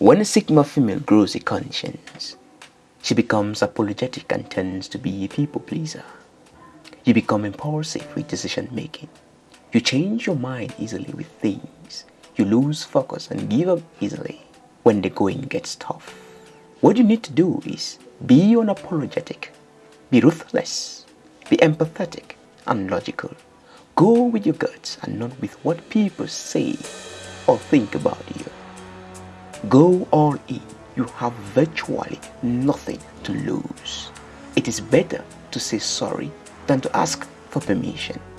When a Sigma female grows a conscience, she becomes apologetic and tends to be a people pleaser. You become impulsive with decision making. You change your mind easily with things. You lose focus and give up easily when the going gets tough. What you need to do is be unapologetic, be ruthless, be empathetic and logical. Go with your guts and not with what people say or think about you. Go all in. You have virtually nothing to lose. It is better to say sorry than to ask for permission.